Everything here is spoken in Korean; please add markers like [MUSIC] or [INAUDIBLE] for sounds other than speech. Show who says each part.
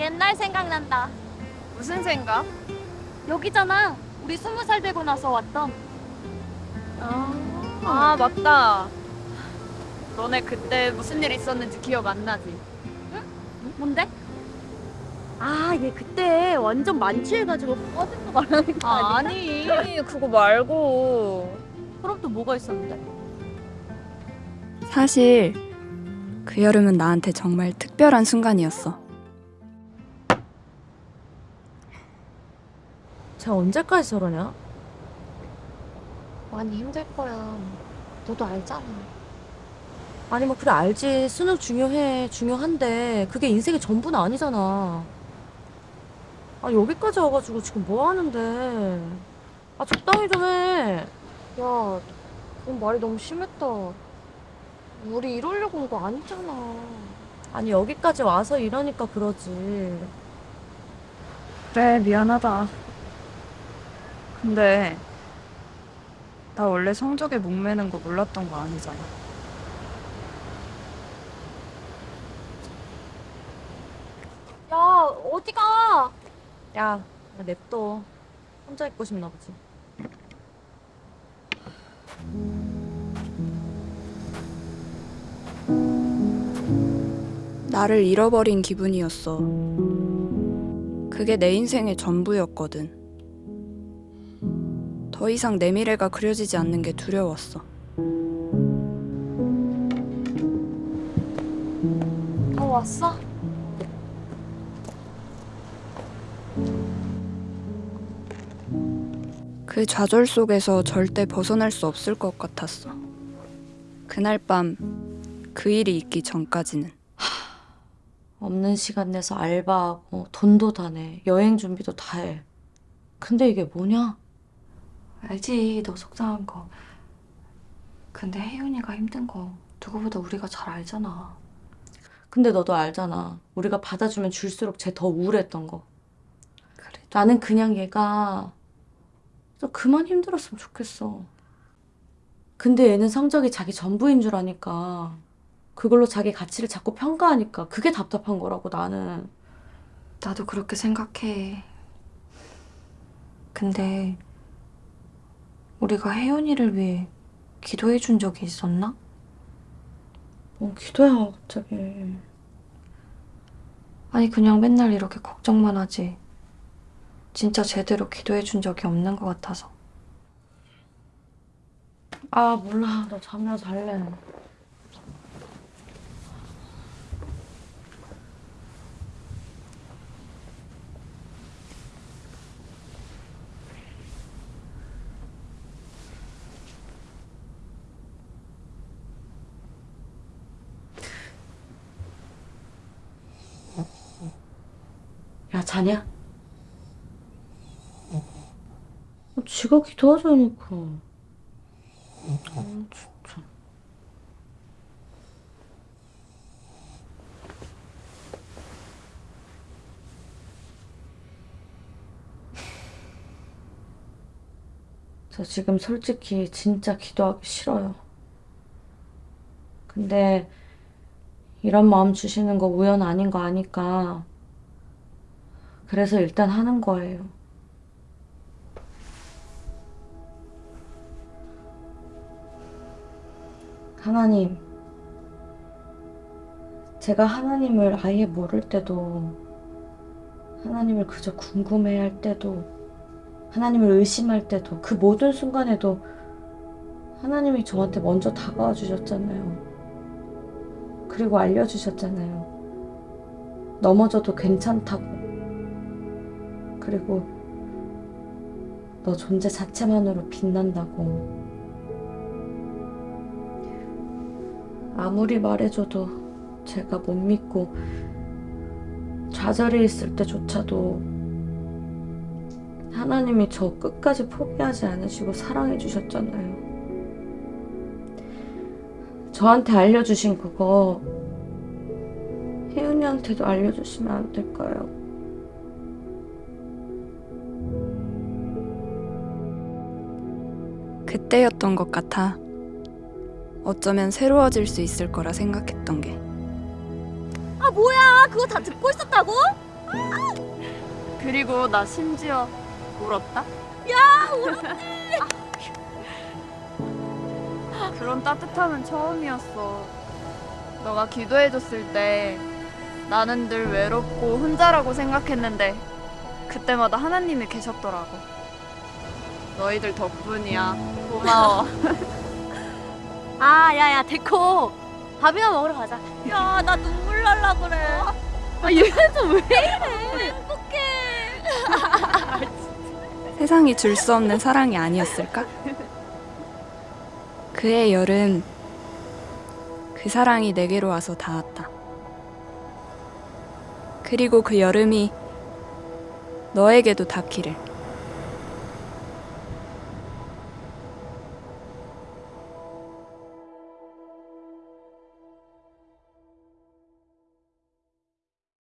Speaker 1: 옛날 생각난다.
Speaker 2: 무슨 생각?
Speaker 1: 여기잖아. 우리 스무 살 되고 나서 왔던.
Speaker 2: 아, 아 맞다. 너네 그때 무슨 일 있었는지 기억 안 나지?
Speaker 1: 뭔데? 아, 얘 그때 완전 만취해가지고 꺼진 거 말하는 거
Speaker 2: 아?
Speaker 1: 아니
Speaker 2: 그거 말고
Speaker 1: 그럼 또 뭐가 있었는데?
Speaker 3: 사실 그 여름은 나한테 정말 특별한 순간이었어.
Speaker 4: 쟤 언제까지 저러냐?
Speaker 1: 많이 힘들 거야. 너도 알잖아.
Speaker 4: 아니 뭐 그래 알지 수능 중요해 중요한데 그게 인생의 전부는 아니잖아 아 여기까지 와가지고 지금 뭐 하는데 아 적당히 좀 해
Speaker 1: 야, 넌 말이 너무 심했다. 우리 이러려고 온 거 아니잖아.
Speaker 4: 아니 여기까지 와서 이러니까 그러지
Speaker 2: 그래 미안하다. 근데 나 원래 성적에 목매는 거 몰랐던 거 아니잖아.
Speaker 1: 야, 어디 가?
Speaker 4: 야 냅둬 혼자 있고 싶나 보지
Speaker 3: 나를 잃어버린 기분이었어. 그게 내 인생의 전부였거든. 더 이상 내 미래가 그려지지 않는 게 두려웠어.
Speaker 1: 어, 왔어?
Speaker 3: 그 좌절 속에서 절대 벗어날 수 없을 것 같았어. 그날 밤 그 일이 있기 전까지는.
Speaker 4: 없는 시간 내서 알바하고 돈도 다 내 여행 준비도 다 해 근데 이게 뭐냐
Speaker 5: 알지, 너 속상한 거. 근데 혜윤이가 힘든 거 누구보다 우리가 잘 알잖아.
Speaker 4: 근데 너도 알잖아 우리가 받아주면 줄수록 쟤 더 우울했던 거
Speaker 5: 그래.
Speaker 4: 나는 그냥 얘가 좀 그만 힘들었으면 좋겠어. 근데 얘는 성적이 자기 전부인 줄 아니까 그걸로 자기 가치를 자꾸 평가하니까 그게 답답한 거라고 나는.
Speaker 5: 나도 그렇게 생각해. 근데 우리가 혜윤이를 위해 기도해 준 적이 있었나?
Speaker 4: 뭐 기도야 갑자기.
Speaker 5: 아니 그냥 맨날 이렇게 걱정만 하지. 진짜 제대로 기도해 준 적이 없는 것 같아서.
Speaker 4: 아 몰라 나 잠이나 잘래. 자냐? 어, 지가 기도하자니까. 아, 진짜. 저 지금 솔직히 진짜 기도하기 싫어요. 근데 이런 마음 주시는 거 우연 아닌 거 아니까 그래서 일단 하는 거예요. 하나님, 제가 하나님을 아예 모를 때도, 하나님을 그저 궁금해 할 때도, 하나님을 의심할 때도, 그 모든 순간에도 하나님이 저한테 먼저 다가와 주셨잖아요. 그리고 알려주셨잖아요. 넘어져도 괜찮다고. 그리고 너 존재 자체만으로 빛난다고. 아무리 말해줘도 제가 못 믿고 좌절해 있을 때조차도 하나님이 저 끝까지 포기하지 않으시고 사랑해 주셨잖아요. 저한테 알려주신 그거 혜윤이한테도 알려주시면 안 될까요?
Speaker 3: 그때였던 것 같아. 어쩌면 새로워질 수 있을 거라 생각했던 게.
Speaker 1: 아, 뭐야? 그거 다 듣고 있었다고?
Speaker 2: 그리고 나 심지어 울었다. [LAUGHS] 그런 따뜻함은 처음이었어. 너가 기도해줬을 때 나는 늘 외롭고 혼자라고 생각했는데 그때마다 하나님이 계셨더라고. 너희들 덕분이야. 고마워. [LAUGHS]
Speaker 1: 아, 야, 야, 데코. 밥이나 먹으러 가자. 야, 나 눈물 날라 그래. 아, 얘는 왜 이래? 행복해. [LAUGHS]
Speaker 3: 세상이 줄 수 없는 사랑이 아니었을까? 그의 여름, 그 사랑이 내게로 와서 닿았다. 그리고 그 여름이 너에게도 닿기를.